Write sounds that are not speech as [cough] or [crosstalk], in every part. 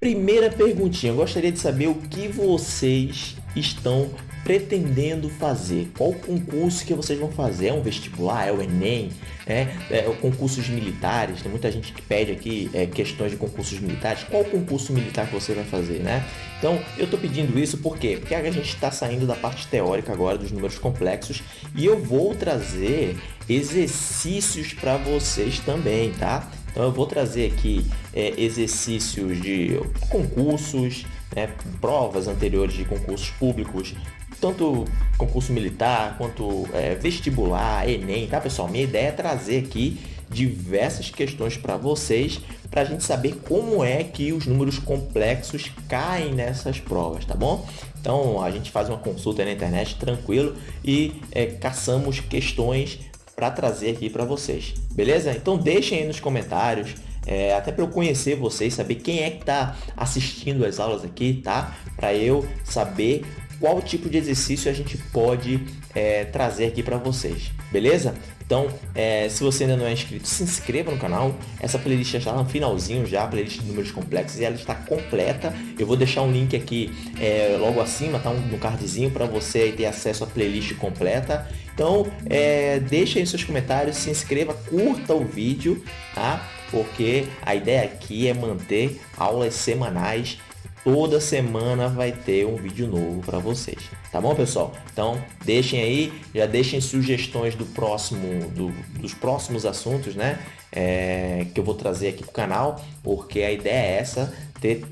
Primeira perguntinha, eu gostaria de saber o que vocês estão pretendendo fazer? Qual concurso que vocês vão fazer? É um vestibular? É o Enem? É, é concursos militares? Tem muita gente que pede aqui é, questões de concursos militares. Qual concurso militar que você vai fazer, né? Então, eu estou pedindo isso por quê? Porque a gente está saindo da parte teórica agora dos números complexos e eu vou trazer exercícios para vocês também, tá? Então eu vou trazer aqui é, exercícios de concursos, né, provas anteriores de concursos públicos, tanto concurso militar quanto é, vestibular, Enem, tá pessoal? Minha ideia é trazer aqui diversas questões para vocês para a gente saber como é que os números complexos caem nessas provas, tá bom? Então a gente faz uma consulta na internet tranquilo e é, caçamos questões para trazer aqui para vocês, beleza? Então deixem aí nos comentários, é, até para eu conhecer vocês, saber quem é que está assistindo as aulas aqui, tá? Para eu saber qual tipo de exercício a gente pode é, trazer aqui para vocês, beleza? Então, é, se você ainda não é inscrito, se inscreva no canal. Essa playlist já está no finalzinho já, a playlist de números complexos, e ela está completa. Eu vou deixar um link aqui é, logo acima, tá? Um, no cardzinho, para você ter acesso à playlist completa. Então, é, deixa aí seus comentários, se inscreva, curta o vídeo, tá? Porque a ideia aqui é manter aulas semanais toda semana vai ter um vídeo novo para vocês, tá bom pessoal? Então deixem aí, já deixem sugestões do próximo, do, dos próximos assuntos, né? É, que eu vou trazer aqui para o canal, porque a ideia é essa, ter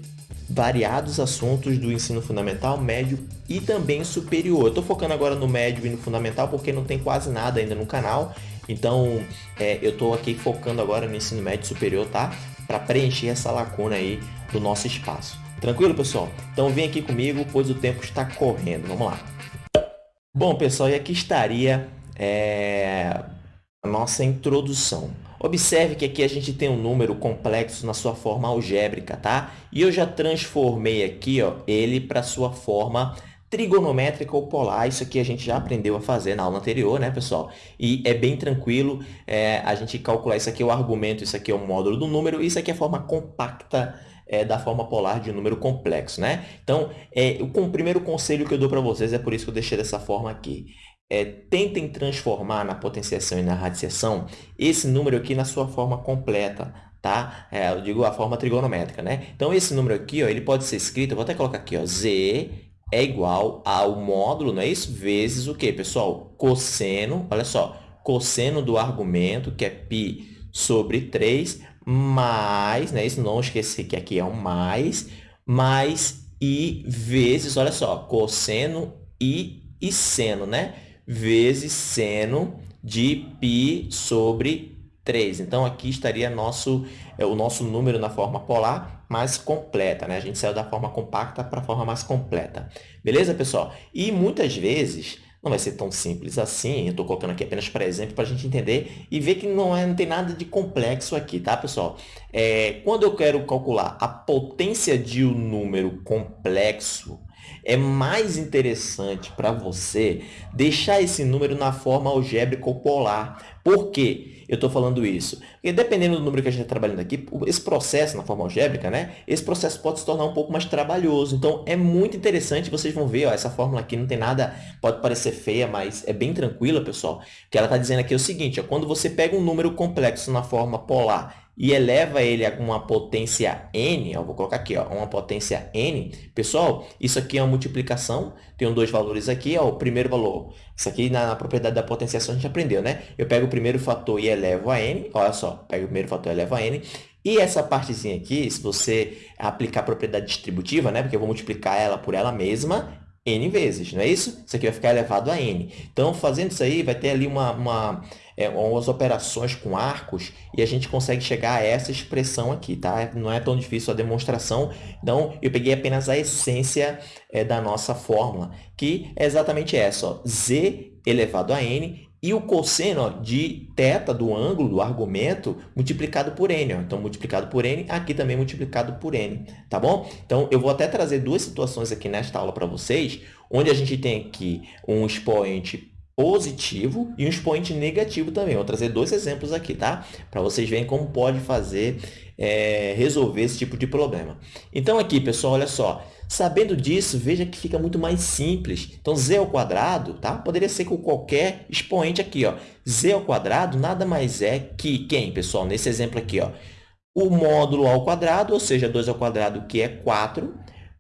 variados assuntos do ensino fundamental, médio e também superior. Eu estou focando agora no médio e no fundamental porque não tem quase nada ainda no canal, então é, eu estou aqui focando agora no ensino médio superior, tá? Para preencher essa lacuna aí do nosso espaço. Tranquilo, pessoal? Então vem aqui comigo, pois o tempo está correndo. Vamos lá. Bom, pessoal, e aqui estaria é, a nossa introdução. Observe que aqui a gente tem um número complexo na sua forma algébrica, tá? E eu já transformei aqui ó, ele para sua forma trigonométrica ou polar. Isso aqui a gente já aprendeu a fazer na aula anterior, né, pessoal? E é bem tranquilo é, a gente calcular isso aqui é o argumento, isso aqui é o módulo do número, isso aqui é a forma compacta é, da forma polar de um número complexo, né? Então, é, o, o primeiro conselho que eu dou para vocês é por isso que eu deixei dessa forma aqui. É, tentem transformar na potenciação e na radiciação esse número aqui na sua forma completa, tá? É, eu digo a forma trigonométrica, né? Então, esse número aqui, ó, ele pode ser escrito, vou até colocar aqui, ó, z é igual ao módulo, não é isso? Vezes o quê, pessoal? Cosseno, olha só, cosseno do argumento, que é π sobre 3, mais, né? Isso não esquecer que aqui é um mais, mais i vezes, olha só, cosseno i e seno, né? Vezes seno de π sobre 3. Então, aqui estaria nosso, é, o nosso número na forma polar mais completa, né? A gente saiu da forma compacta para a forma mais completa. Beleza, pessoal? E muitas vezes não vai ser tão simples assim, eu estou colocando aqui apenas para exemplo para a gente entender e ver que não, é, não tem nada de complexo aqui, tá, pessoal? É, quando eu quero calcular a potência de um número complexo, é mais interessante para você deixar esse número na forma algébrica ou polar. Por quê? eu estou falando isso? Porque dependendo do número que a gente está trabalhando aqui, esse processo na forma algébrica, né? Esse processo pode se tornar um pouco mais trabalhoso. Então, é muito interessante, vocês vão ver, ó, essa fórmula aqui não tem nada, pode parecer feia, mas é bem tranquila, pessoal. O que ela está dizendo aqui é o seguinte, ó, quando você pega um número complexo na forma polar e eleva ele a uma potência n, ó, vou colocar aqui, ó, uma potência n, pessoal, isso aqui é uma multiplicação, tem dois valores aqui, ó, o primeiro valor, isso aqui na, na, propriedade da potenciação a gente aprendeu, né? Eu pego o primeiro fator e elevo a n, olha só, pego o primeiro fator e elevo a n, e essa partezinha aqui, se você aplicar a propriedade distributiva, né, porque eu vou multiplicar ela por ela mesma, n vezes, não é isso? Isso aqui vai ficar elevado a n. Então, fazendo isso aí, vai ter ali uma, uma, é, umas operações com arcos e a gente consegue chegar a essa expressão aqui, tá? Não é tão difícil a demonstração. Então, eu peguei apenas a essência é, da nossa fórmula, que é exatamente essa, ó, z elevado a n e o cosseno ó, de θ do ângulo, do argumento, multiplicado por n. Ó. Então, multiplicado por n, aqui também multiplicado por n, tá bom? Então, eu vou até trazer duas situações aqui nesta aula para vocês, onde a gente tem aqui um expoente positivo e um expoente negativo também. Vou trazer dois exemplos aqui, tá? Para vocês verem como pode fazer, é, resolver esse tipo de problema. Então, aqui, pessoal, olha só. Sabendo disso, veja que fica muito mais simples. Então, z ao quadrado, tá? Poderia ser com qualquer expoente aqui, ó. z ao quadrado nada mais é que quem, pessoal? Nesse exemplo aqui, ó. O módulo ao quadrado, ou seja, 2 ao quadrado, que é 4,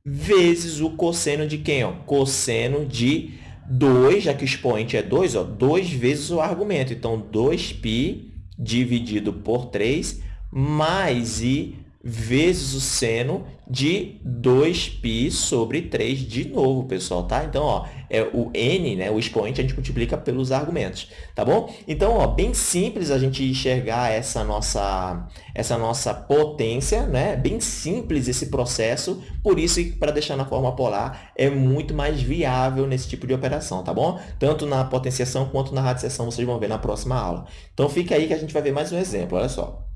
vezes o cosseno de quem? Ó? Cosseno de 2, já que o expoente é 2, ó, 2 vezes o argumento. Então, 2π dividido por 3 mais i vezes o seno de 2π sobre 3 de novo, pessoal, tá? Então, ó, é o n, né, o expoente, a gente multiplica pelos argumentos, tá bom? Então, ó, bem simples a gente enxergar essa nossa, essa nossa potência, né? Bem simples esse processo, por isso para deixar na forma polar é muito mais viável nesse tipo de operação, tá bom? Tanto na potenciação quanto na radiciação, vocês vão ver na próxima aula. Então, fica aí que a gente vai ver mais um exemplo, olha só.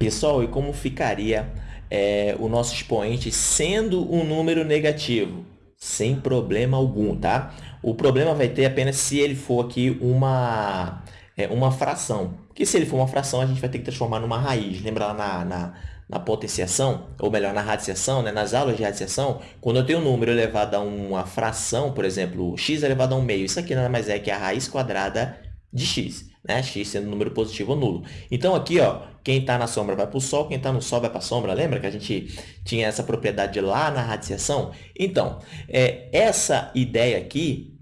Pessoal, e como ficaria é, o nosso expoente sendo um número negativo? Sem problema algum, tá? O problema vai ter apenas se ele for aqui uma, é, uma fração. Porque se ele for uma fração, a gente vai ter que transformar numa raiz. Lembra lá na, na, na potenciação, ou melhor, na radiciação, né? nas aulas de radiciação, quando eu tenho um número elevado a uma fração, por exemplo, x elevado a um meio, isso aqui nada mais é que a raiz quadrada de x né? x sendo um número positivo ou nulo. Então, aqui, ó, quem está na sombra vai para o Sol, quem está no Sol vai para a sombra. Lembra que a gente tinha essa propriedade lá na radiciação? Então, é, essa ideia aqui,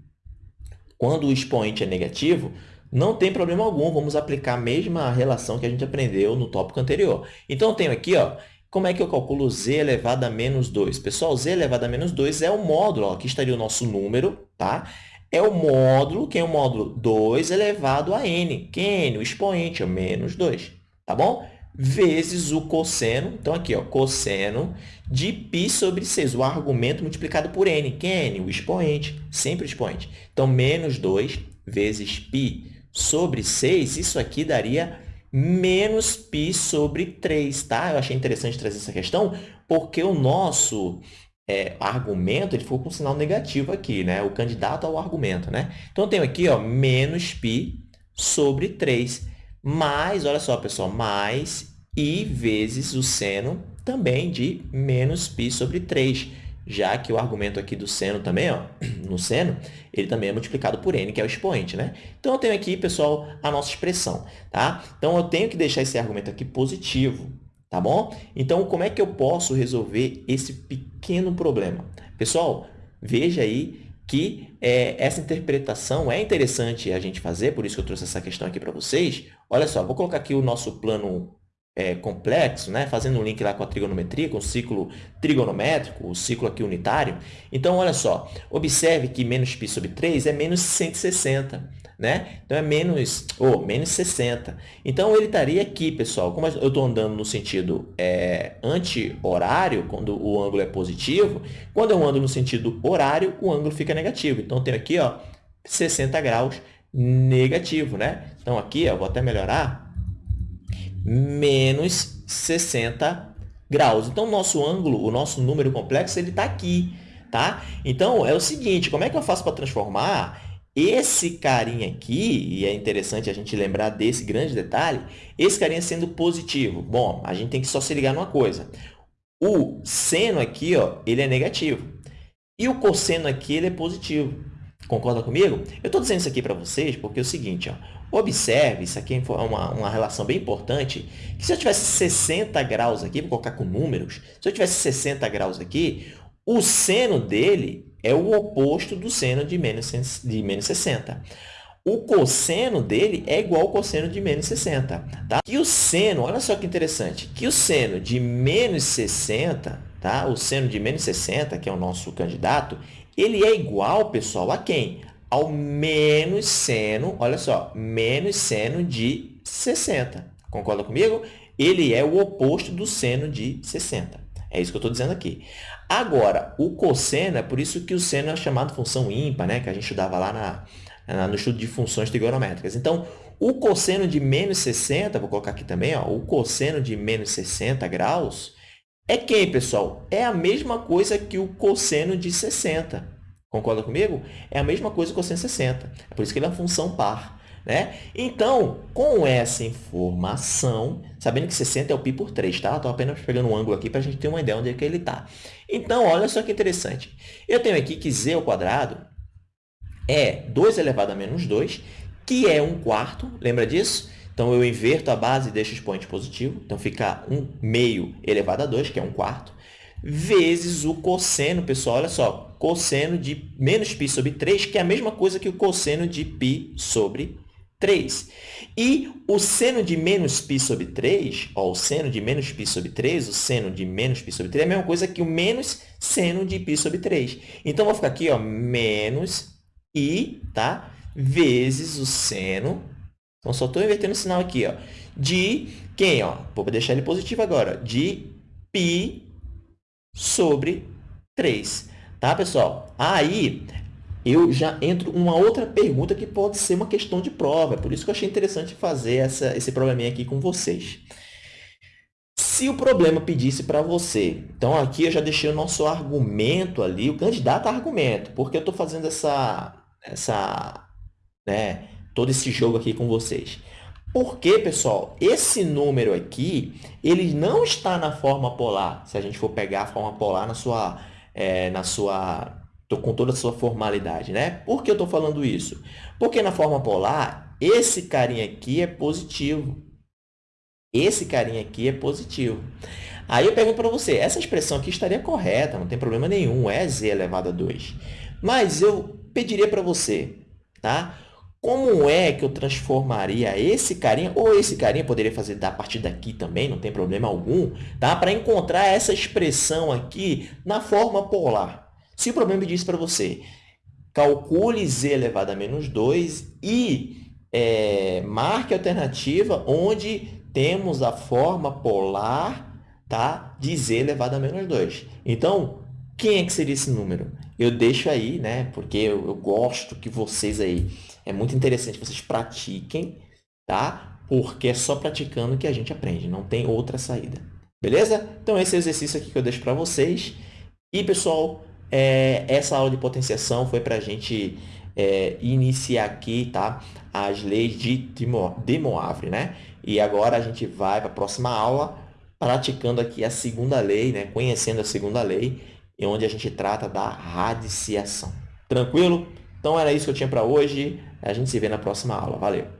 quando o expoente é negativo, não tem problema algum, vamos aplicar a mesma relação que a gente aprendeu no tópico anterior. Então, eu tenho aqui, ó, como é que eu calculo z elevado a menos 2? Pessoal, z elevado a menos 2 é o módulo, ó, aqui estaria o nosso número, tá? é o módulo, que é o módulo 2 elevado a n, que é n, o expoente, é menos 2, tá bom? Vezes o cosseno, então aqui, ó, cosseno de π sobre 6, o argumento multiplicado por n, que é n, o expoente, sempre o expoente. Então, menos 2 vezes π sobre 6, isso aqui daria menos π sobre 3, tá? Eu achei interessante trazer essa questão, porque o nosso é, argumento, ele ficou com um sinal negativo aqui, né? O candidato ao argumento, né? Então, eu tenho aqui, ó, menos π sobre 3, mais, olha só, pessoal, mais i vezes o seno também de menos π sobre 3, já que o argumento aqui do seno também, ó, [clears throat] no seno, ele também é multiplicado por n, que é o expoente, né? Então, eu tenho aqui, pessoal, a nossa expressão, tá? Então, eu tenho que deixar esse argumento aqui positivo, tá bom? Então, como é que eu posso resolver esse pequeno problema? Pessoal, veja aí que é, essa interpretação é interessante a gente fazer, por isso que eu trouxe essa questão aqui para vocês. Olha só, vou colocar aqui o nosso plano é, complexo, né? fazendo um link lá com a trigonometria, com o ciclo trigonométrico, o ciclo aqui unitário. Então, olha só, observe que menos π sobre 3 é menos 160 né? Então, é menos, ou oh, menos 60. Então, ele estaria aqui, pessoal. Como eu estou andando no sentido é, anti-horário, quando o ângulo é positivo, quando eu ando no sentido horário, o ângulo fica negativo. Então, tenho aqui, ó, 60 graus negativo, né? Então, aqui, ó, vou até melhorar, menos 60 graus. Então, nosso ângulo, o nosso número complexo, ele está aqui, tá? Então, é o seguinte, como é que eu faço para transformar esse carinha aqui, e é interessante a gente lembrar desse grande detalhe, esse carinha sendo positivo. Bom, a gente tem que só se ligar numa coisa. O seno aqui, ó, ele é negativo. E o cosseno aqui, ele é positivo. Concorda comigo? Eu estou dizendo isso aqui para vocês porque é o seguinte, ó, observe, isso aqui é uma, uma relação bem importante, que se eu tivesse 60 graus aqui, vou colocar com números, se eu tivesse 60 graus aqui, o seno dele é o oposto do seno de menos, de menos 60. O cosseno dele é igual ao cosseno de menos 60. Tá? E o seno, olha só que interessante, que o seno de menos 60, tá? o seno de menos 60, que é o nosso candidato, ele é igual, pessoal, a quem? Ao menos seno, olha só, menos seno de 60. Concorda comigo? Ele é o oposto do seno de 60. É isso que eu estou dizendo aqui. Agora, o cosseno, é por isso que o seno é chamado função ímpar, né? que a gente estudava lá na, na, no estudo de funções trigonométricas. Então, o cosseno de menos 60, vou colocar aqui também, ó, o cosseno de menos 60 graus, é quem, pessoal? É a mesma coisa que o cosseno de 60. Concorda comigo? É a mesma coisa com o 160. É por isso que ele é uma função par. Né? Então, com essa informação, sabendo que 60 é o π por 3, tá? Estou apenas pegando um ângulo aqui para a gente ter uma ideia onde é que ele está. Então, olha só que interessante. Eu tenho aqui que z ao quadrado é 2 elevado a menos 2, que é 1 quarto, lembra disso? Então, eu inverto a base e deixo o expoente positivo. Então, fica 1 meio elevado a 2, que é 1 quarto, vezes o cosseno, pessoal, olha só, cosseno de menos π sobre 3, que é a mesma coisa que o cosseno de π sobre 3. E o seno de menos π sobre 3, ó, o seno de menos π sobre 3, o seno de menos π sobre 3 é a mesma coisa que o menos seno de π sobre 3. Então, vou ficar aqui, ó, menos i, tá? vezes o seno então, só estou invertendo o sinal aqui, ó, de quem? Ó? Vou deixar ele positivo agora. De π sobre 3. Tá, pessoal? Aí, eu já entro uma outra pergunta que pode ser uma questão de prova. É por isso que eu achei interessante fazer essa, esse probleminha aqui com vocês. Se o problema pedisse para você, então aqui eu já deixei o nosso argumento ali, o candidato a argumento, porque eu estou fazendo essa, essa né, todo esse jogo aqui com vocês. Porque, pessoal, esse número aqui, ele não está na forma polar, se a gente for pegar a forma polar na sua, é, na sua, com toda a sua formalidade, né? Por que eu estou falando isso? Porque na forma polar, esse carinha aqui é positivo. Esse carinha aqui é positivo. Aí eu pergunto para você, essa expressão aqui estaria correta, não tem problema nenhum, é z elevado a 2. Mas eu pediria para você, tá? Como é que eu transformaria esse carinha, ou esse carinha poderia fazer da partir daqui também, não tem problema algum, tá? para encontrar essa expressão aqui na forma polar. Se o problema diz para você, calcule z elevado a menos 2 e é, marque a alternativa onde temos a forma polar tá? de z elevado a menos 2. Então, quem é que seria esse número? Eu deixo aí, né? porque eu, eu gosto que vocês aí é muito interessante que vocês pratiquem, tá? Porque é só praticando que a gente aprende, não tem outra saída. Beleza? Então, esse é exercício aqui que eu deixo para vocês. E, pessoal, é, essa aula de potenciação foi para a gente é, iniciar aqui tá? as leis de de né? E agora a gente vai para a próxima aula praticando aqui a segunda lei, né? conhecendo a segunda lei, onde a gente trata da radiciação. Tranquilo? Então, era isso que eu tinha para hoje. A gente se vê na próxima aula. Valeu!